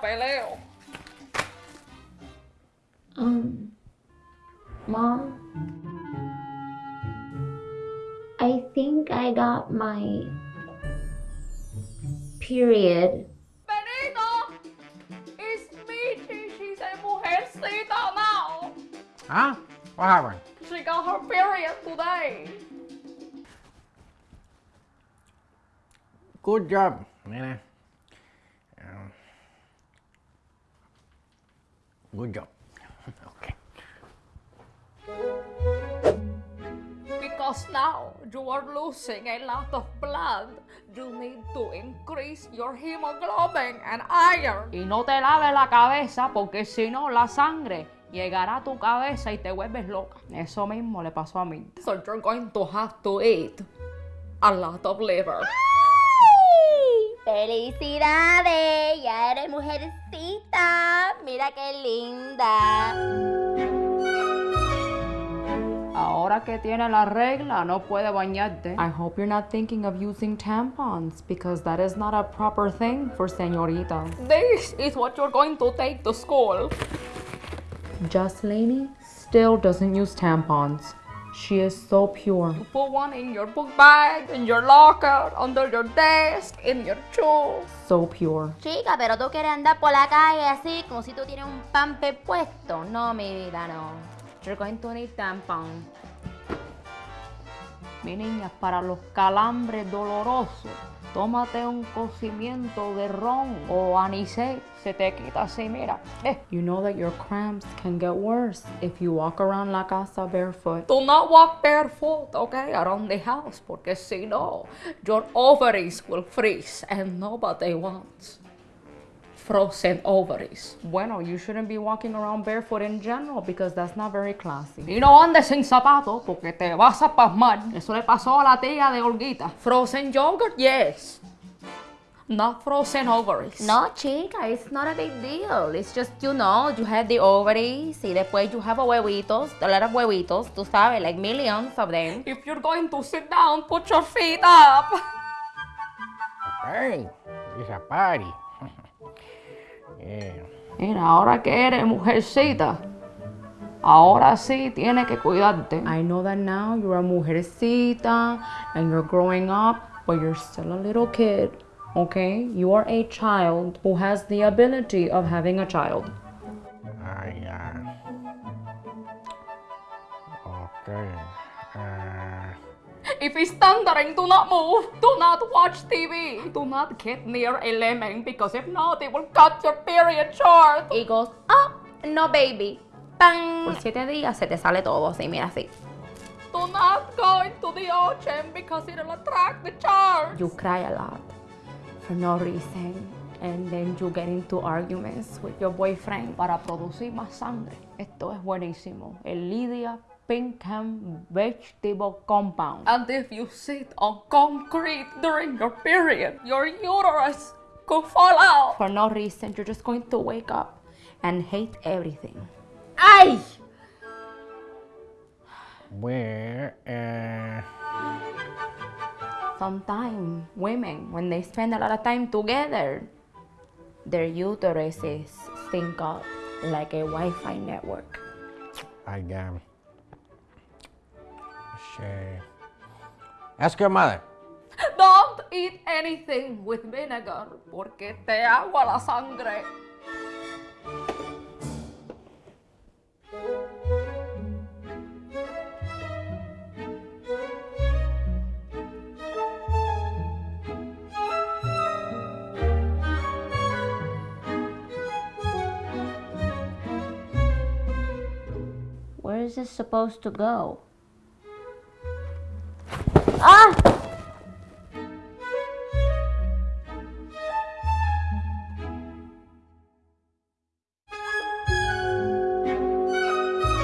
peleo. Um, Mom, I think I got my period. Benito! It's me, She's a mujercita now. Huh? What happened? She got her period today. Good job, nena. Good job. okay. Because now you are losing a lot of blood. You need to increase your hemoglobin and iron. Y no te laves la cabeza porque si no la sangre llegará a tu cabeza y te vuelves loca. Eso mismo le pasó a mí. So you're going to have to eat a lot of liver. ¡Felicidades! Ya eres mujercita. Mira qué linda. Ahora que tiene la regla, no puede bañarte. I hope you're not thinking of using tampons because that is not a proper thing for señoritas. This is what you're going to take to school. Just Laney still doesn't use tampons. She is so pure. You put one in your book bag, in your locker, under your desk, in your shoes. So pure. Chica, pero tú quieres andar por la calle así como si tú tienes un pampe puesto. No, mi vida, no. You're going to need tampon. Mi niña, para los calambres dolorosos, tómate un cocimiento de ron o anisé. Se te quita así, mira. Eh. You know that your cramps can get worse if you walk around la casa barefoot. Do not walk barefoot, okay, around the house, porque si no, your ovaries will freeze and nobody wants frozen ovaries. Bueno, you shouldn't be walking around barefoot in general because that's not very classy. Y no andes sin zapatos porque te vas a pasmar. Eso le pasó a la tía de Olguita. Frozen yogurt, yes. Not frozen ovaries. No, chica, it's not a big deal. It's just, you know, you have the ovaries y después you have a huevitos, a lot of huevitos, tú sabes, like millions of them. If you're going to sit down, put your feet up. Hey, it's a party. Mira, ahora que eres mujercita, ahora sí tiene que cuidarte. I know that now you're a mujercita and you're growing up, but you're still a little kid. Okay? You are a child who has the ability of having a child. If it's thundering, do not move. Do not watch TV. Do not get near a lemon because if not, it will cut your period short. Y goes, oh, no baby. ¡Pam! Por siete días se te sale todo así, mira así. Do not go into the ocean because it'll attract the sharks. You cry a lot for no reason. And then you get into arguments with your boyfriend para producir más sangre. Esto es buenísimo. El Lydia Pinkham Vegetable Compound. And if you sit on concrete during your period, your uterus could fall out. For no reason, you're just going to wake up and hate everything. ¡Ay! where, uh, Sometimes women, when they spend a lot of time together, their uteruses sync up like a Wi-Fi network. I um, share. Ask your mother. Don't eat anything with vinegar porque te agua la sangre. Where is this supposed to go? 啊。